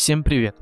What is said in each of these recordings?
Всем привет!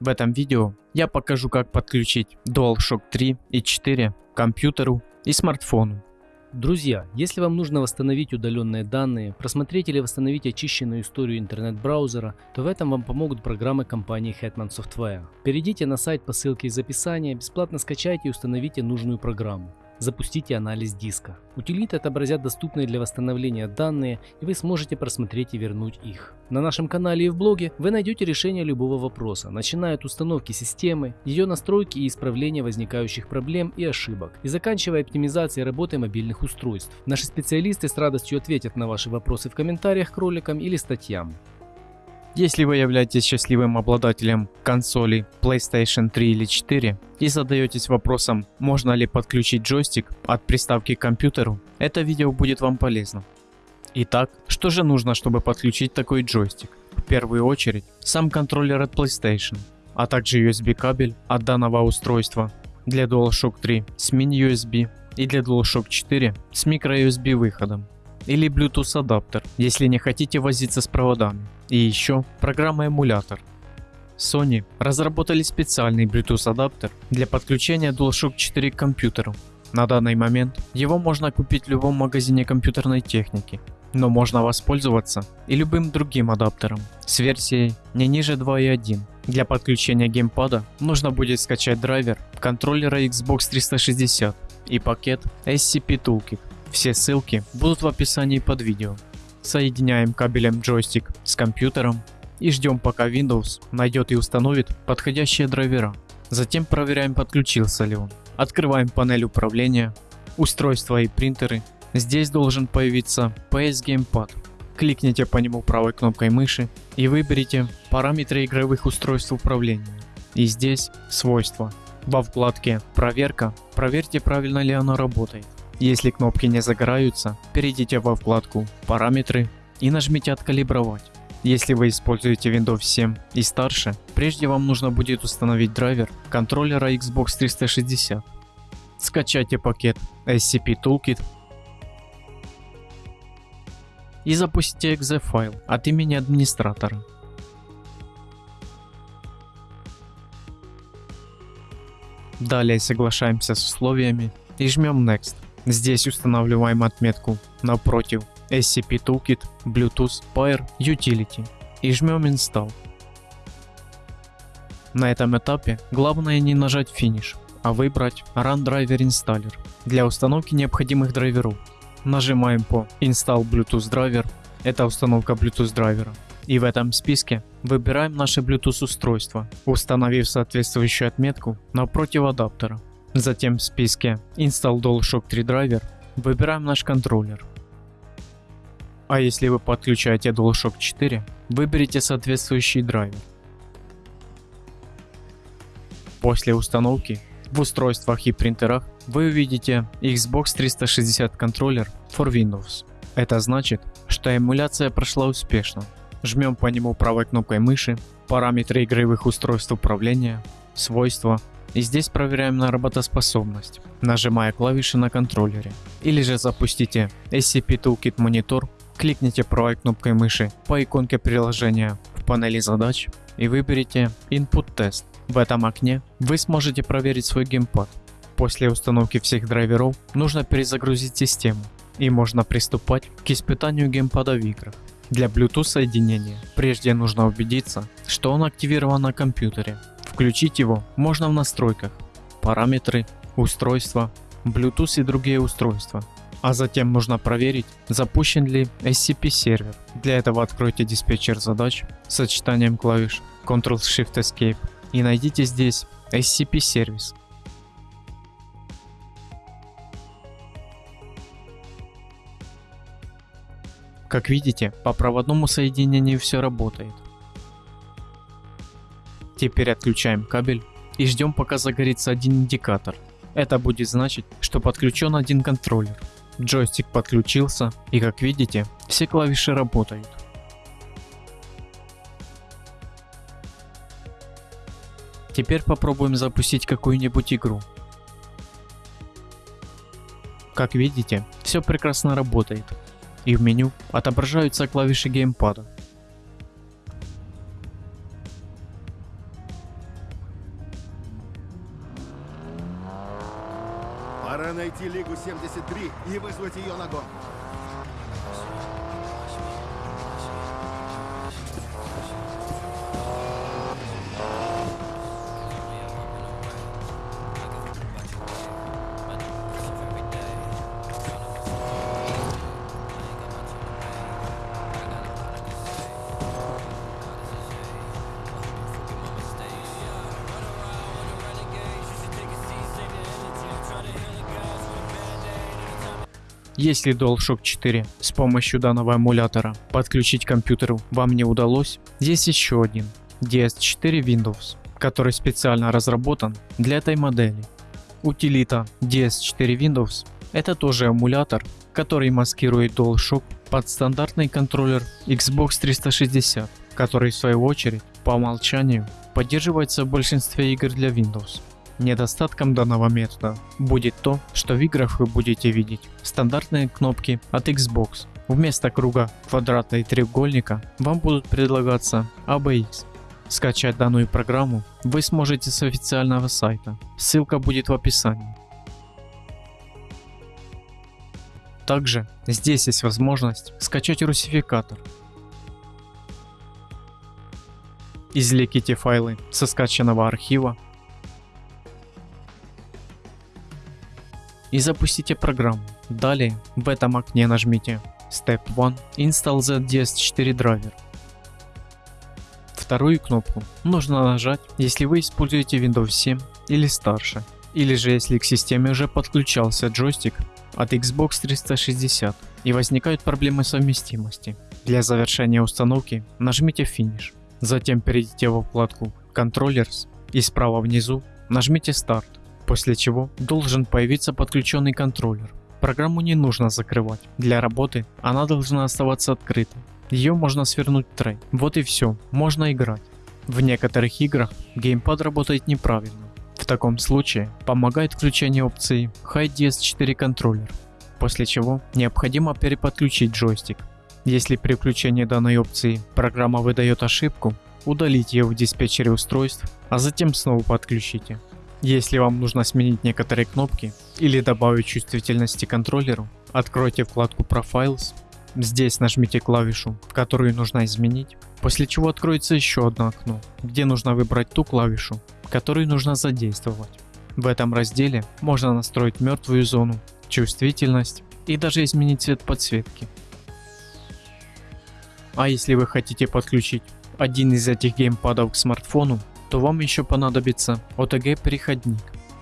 В этом видео я покажу как подключить DualShock 3 и 4 к компьютеру и смартфону. Друзья, если вам нужно восстановить удаленные данные, просмотреть или восстановить очищенную историю интернет-браузера, то в этом вам помогут программы компании Hetman Software. Перейдите на сайт по ссылке из описания, бесплатно скачайте и установите нужную программу запустите анализ диска. Утилиты отобразят доступные для восстановления данные, и вы сможете просмотреть и вернуть их. На нашем канале и в блоге вы найдете решение любого вопроса, начиная от установки системы, ее настройки и исправления возникающих проблем и ошибок, и заканчивая оптимизацией работы мобильных устройств. Наши специалисты с радостью ответят на ваши вопросы в комментариях к роликам или статьям. Если вы являетесь счастливым обладателем консоли PlayStation 3 или 4 и задаетесь вопросом, можно ли подключить джойстик от приставки к компьютеру, это видео будет вам полезно. Итак, что же нужно, чтобы подключить такой джойстик? В первую очередь, сам контроллер от PlayStation, а также USB кабель от данного устройства для DualShock 3 с mini-USB и для DualShock 4 с microUSB выходом или Bluetooth адаптер, если не хотите возиться с проводами. И еще программа эмулятор. Sony разработали специальный Bluetooth адаптер для подключения DualShock 4 к компьютеру. На данный момент его можно купить в любом магазине компьютерной техники, но можно воспользоваться и любым другим адаптером с версией не ниже 2.1. Для подключения геймпада нужно будет скачать драйвер контроллера Xbox 360 и пакет SCP Toolkit. Все ссылки будут в описании под видео. Соединяем кабелем джойстик с компьютером и ждем пока Windows найдет и установит подходящие драйвера. Затем проверяем подключился ли он. Открываем панель управления, устройства и принтеры. Здесь должен появиться PS Gamepad. Кликните по нему правой кнопкой мыши и выберите параметры игровых устройств управления. И здесь свойства. Во вкладке проверка проверьте правильно ли оно работает. Если кнопки не загораются, перейдите во вкладку «Параметры» и нажмите «Откалибровать». Если вы используете Windows 7 и старше, прежде вам нужно будет установить драйвер контроллера Xbox 360. Скачайте пакет SCP Toolkit и запустите .exe файл от имени администратора. Далее соглашаемся с условиями и жмем Next. Здесь устанавливаем отметку напротив SCP Toolkit Bluetooth Pair Utility и жмем Install. На этом этапе главное не нажать Finish, а выбрать Run Driver Installer для установки необходимых драйверов. Нажимаем по Install Bluetooth Driver, это установка Bluetooth драйвера. И в этом списке выбираем наше Bluetooth устройство, установив соответствующую отметку напротив адаптера. Затем в списке Install DualShock 3 Driver выбираем наш контроллер. А если вы подключаете DualShock 4, выберите соответствующий драйвер. После установки в устройствах и принтерах вы увидите Xbox 360 контроллер for Windows. Это значит, что эмуляция прошла успешно. Жмем по нему правой кнопкой мыши, параметры игровых устройств управления, свойства и здесь проверяем на работоспособность, нажимая клавиши на контроллере. Или же запустите SCP Toolkit Monitor, кликните правой кнопкой мыши по иконке приложения в панели задач и выберите Input Test. В этом окне вы сможете проверить свой геймпад. После установки всех драйверов нужно перезагрузить систему и можно приступать к испытанию геймпада в играх. Для Bluetooth соединения прежде нужно убедиться, что он активирован на компьютере Включить его можно в настройках, параметры, устройства, Bluetooth и другие устройства. А затем нужно проверить, запущен ли SCP сервер. Для этого откройте диспетчер задач с сочетанием клавиш Ctrl-Shift-Escape и найдите здесь SCP сервис. Как видите, по проводному соединению все работает. Теперь отключаем кабель и ждем пока загорится один индикатор. Это будет значить, что подключен один контроллер. Джойстик подключился и как видите, все клавиши работают. Теперь попробуем запустить какую-нибудь игру. Как видите, все прекрасно работает. И в меню отображаются клавиши геймпада. Найти Лигу 73 и вызвать ее на гонку. Если DualShock 4 с помощью данного эмулятора подключить к компьютеру вам не удалось, есть еще один DS4 Windows, который специально разработан для этой модели. Утилита DS4 Windows это тоже эмулятор, который маскирует DualShock под стандартный контроллер Xbox 360, который в свою очередь по умолчанию поддерживается в большинстве игр для Windows. Недостатком данного метода будет то, что в играх вы будете видеть стандартные кнопки от Xbox. Вместо круга, квадрата и треугольника вам будут предлагаться ABX. Скачать данную программу вы сможете с официального сайта, ссылка будет в описании. Также здесь есть возможность скачать русификатор. Извлеките файлы со скачанного архива и запустите программу. Далее в этом окне нажмите Step 1 Install ZDS4 Driver. Вторую кнопку нужно нажать, если вы используете Windows 7 или старше, или же если к системе уже подключался джойстик от Xbox 360 и возникают проблемы совместимости. Для завершения установки нажмите Finish, затем перейдите во вкладку Controllers и справа внизу нажмите Start после чего должен появиться подключенный контроллер. Программу не нужно закрывать, для работы она должна оставаться открытой. Ее можно свернуть в трей. Вот и все, можно играть. В некоторых играх геймпад работает неправильно. В таком случае помогает включение опции High DS4 контроллер, после чего необходимо переподключить джойстик. Если при включении данной опции программа выдает ошибку, удалите ее в диспетчере устройств, а затем снова подключите. Если вам нужно сменить некоторые кнопки или добавить чувствительности контроллеру, откройте вкладку Profiles, здесь нажмите клавишу, которую нужно изменить, после чего откроется еще одно окно, где нужно выбрать ту клавишу, которую нужно задействовать. В этом разделе можно настроить мертвую зону, чувствительность и даже изменить цвет подсветки. А если вы хотите подключить один из этих геймпадов к смартфону, то вам еще понадобится OTG переходник.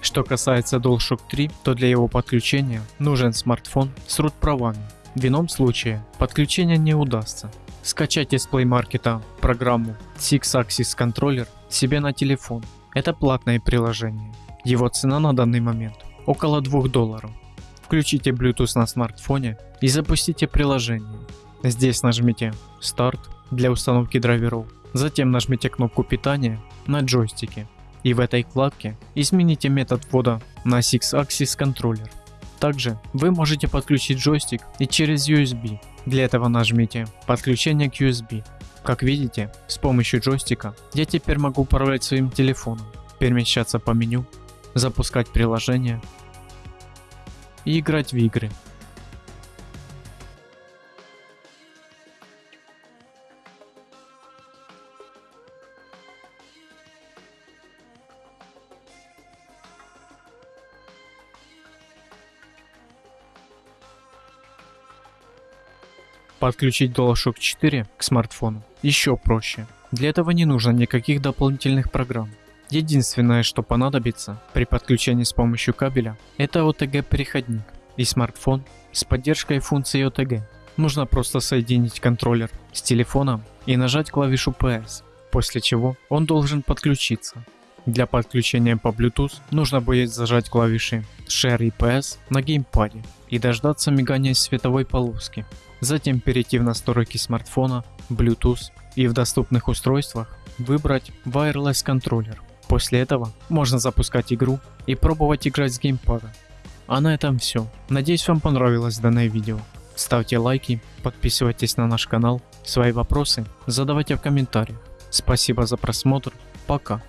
Что касается DualShock 3, то для его подключения нужен смартфон с root правами. В ином случае подключение не удастся. Скачать из Play Market программу Six Axis Controller себе на телефон. Это платное приложение. Его цена на данный момент около 2 долларов. Включите Bluetooth на смартфоне и запустите приложение. Здесь нажмите Start для установки драйверов. Затем нажмите кнопку питания на джойстике и в этой вкладке измените метод ввода на Six Axis контроллер. Также вы можете подключить джойстик и через USB. Для этого нажмите подключение к USB. Как видите, с помощью джойстика я теперь могу управлять своим телефоном, перемещаться по меню, запускать приложения и играть в игры. Подключить DualShock 4 к смартфону еще проще. Для этого не нужно никаких дополнительных программ. Единственное, что понадобится при подключении с помощью кабеля, это OTG переходник и смартфон с поддержкой функции OTG. Нужно просто соединить контроллер с телефоном и нажать клавишу PS, после чего он должен подключиться. Для подключения по Bluetooth нужно будет зажать клавиши Share и PS на геймпаде и дождаться мигания световой полоски. Затем перейти в настройки смартфона, Bluetooth и в доступных устройствах выбрать Wireless контроллер. После этого можно запускать игру и пробовать играть с геймпада. А на этом все. Надеюсь вам понравилось данное видео. Ставьте лайки, подписывайтесь на наш канал, свои вопросы задавайте в комментариях. Спасибо за просмотр, пока.